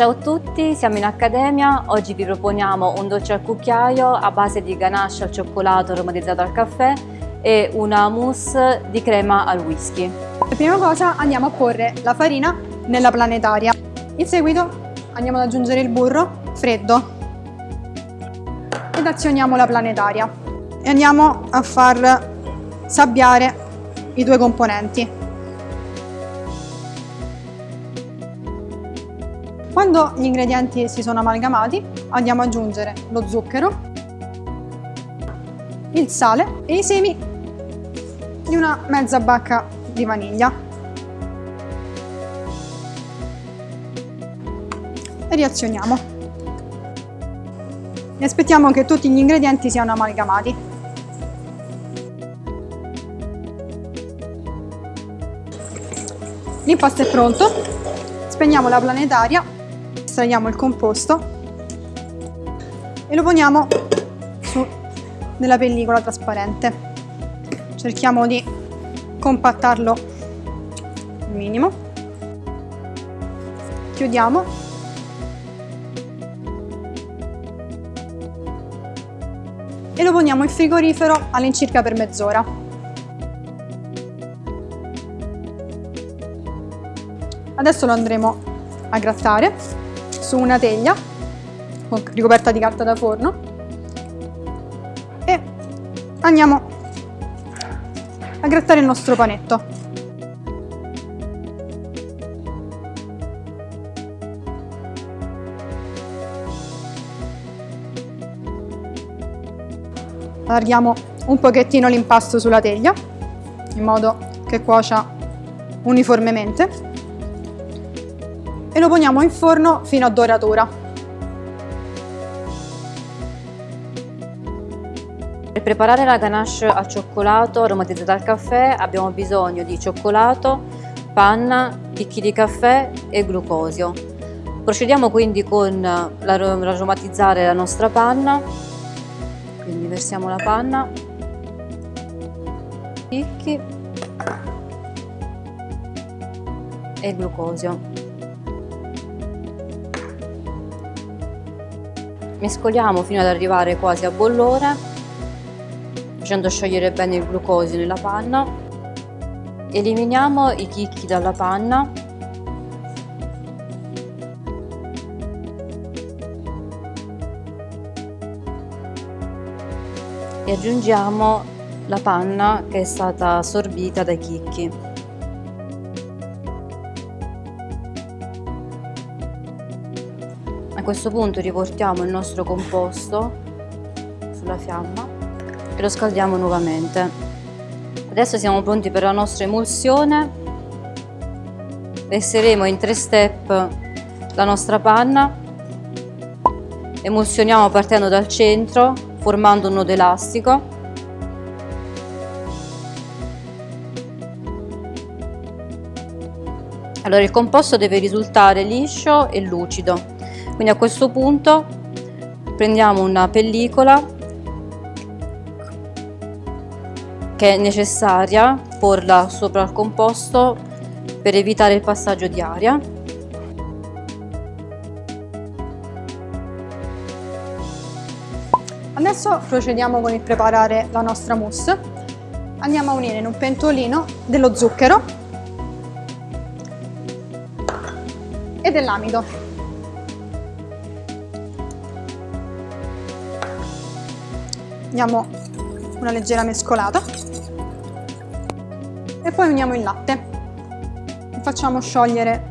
Ciao a tutti, siamo in Accademia. Oggi vi proponiamo un dolce al cucchiaio a base di ganache al cioccolato aromatizzato al caffè e una mousse di crema al whisky. Per prima cosa andiamo a porre la farina nella planetaria. In seguito andiamo ad aggiungere il burro freddo ed azioniamo la planetaria e andiamo a far sabbiare i due componenti. Quando gli ingredienti si sono amalgamati andiamo ad aggiungere lo zucchero, il sale e i semi di una mezza bacca di vaniglia. E riazioniamo. E aspettiamo che tutti gli ingredienti siano amalgamati. L'impasto è pronto, spegniamo la planetaria estraiamo il composto e lo poniamo su nella pellicola trasparente. Cerchiamo di compattarlo al minimo. Chiudiamo. E lo poniamo in frigorifero all'incirca per mezz'ora. Adesso lo andremo a grattare su una teglia ricoperta di carta da forno e andiamo a grattare il nostro panetto. Allarghiamo un pochettino l'impasto sulla teglia in modo che cuocia uniformemente e lo poniamo in forno fino a doratura. Per preparare la ganache al cioccolato aromatizzata al caffè abbiamo bisogno di cioccolato, panna, chicchi di caffè e glucosio. Procediamo quindi con l'aromatizzare la nostra panna, quindi versiamo la panna, chicchi e glucosio. Mescoliamo fino ad arrivare quasi a bollore, facendo sciogliere bene il glucosio nella panna. Eliminiamo i chicchi dalla panna. E aggiungiamo la panna che è stata assorbita dai chicchi. Questo punto riportiamo il nostro composto sulla fiamma e lo scaldiamo nuovamente. Adesso siamo pronti per la nostra emulsione. Verseremo in tre step la nostra panna. Emulsioniamo partendo dal centro, formando un nodo elastico. Allora il composto deve risultare liscio e lucido quindi a questo punto prendiamo una pellicola che è necessaria porla sopra il composto per evitare il passaggio di aria Adesso procediamo con il preparare la nostra mousse. Andiamo a unire in un pentolino dello zucchero e dell'amido. Diamo una leggera mescolata e poi uniamo il latte e facciamo sciogliere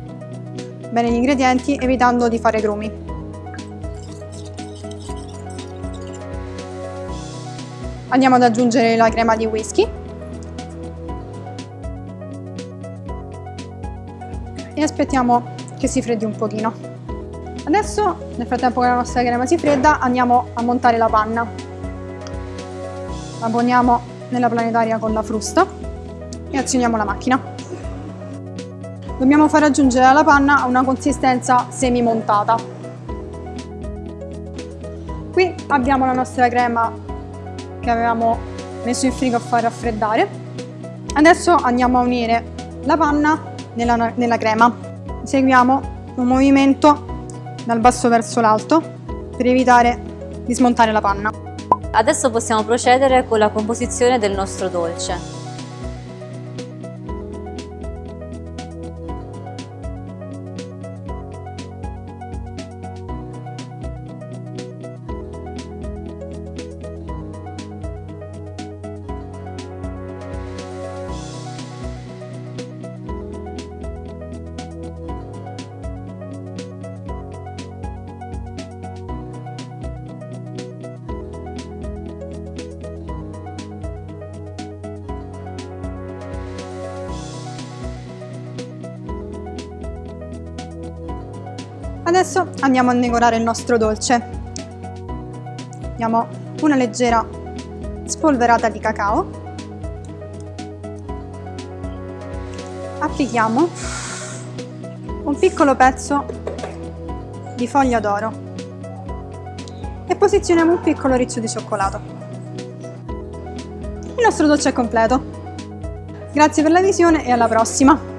bene gli ingredienti evitando di fare grumi. Andiamo ad aggiungere la crema di whisky e aspettiamo che si freddi un pochino. Adesso, nel frattempo che la nostra crema si fredda, andiamo a montare la panna la poniamo nella planetaria con la frusta e azioniamo la macchina. Dobbiamo far raggiungere alla panna una consistenza semi-montata. Qui abbiamo la nostra crema che avevamo messo in frigo a far raffreddare. Adesso andiamo a unire la panna nella, nella crema. Seguiamo un movimento dal basso verso l'alto per evitare di smontare la panna. Adesso possiamo procedere con la composizione del nostro dolce. Adesso andiamo a decorare il nostro dolce. Diamo una leggera spolverata di cacao. Applichiamo un piccolo pezzo di foglia d'oro e posizioniamo un piccolo riccio di cioccolato. Il nostro dolce è completo. Grazie per la visione e alla prossima!